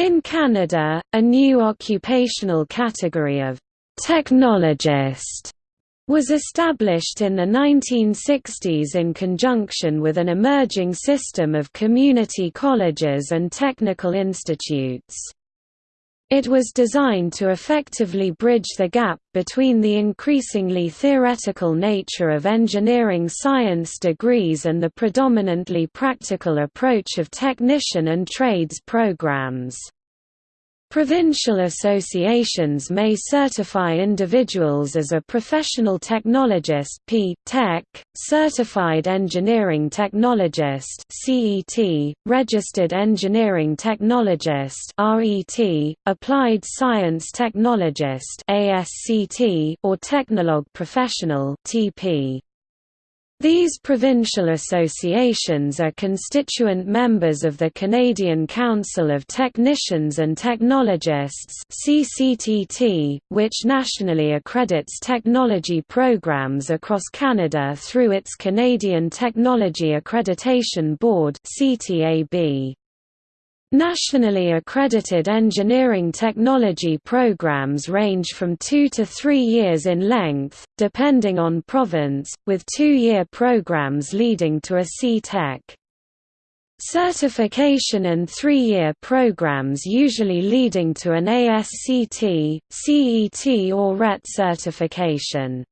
In Canada, a new occupational category of technologist was established in the 1960s in conjunction with an emerging system of community colleges and technical institutes. It was designed to effectively bridge the gap between the increasingly theoretical nature of engineering science degrees and the predominantly practical approach of technician and trades programs. Provincial associations may certify individuals as a professional technologist P. Tech, certified engineering technologist CET, registered engineering technologist RET, applied science technologist ASCT, or technologue professional TP. These provincial associations are constituent members of the Canadian Council of Technicians and Technologists which nationally accredits technology programs across Canada through its Canadian Technology Accreditation Board. Nationally accredited engineering technology programs range from two to three years in length, depending on province, with two-year programs leading to a C-Tech. Certification and three-year programs usually leading to an ASCT, CET or RET certification.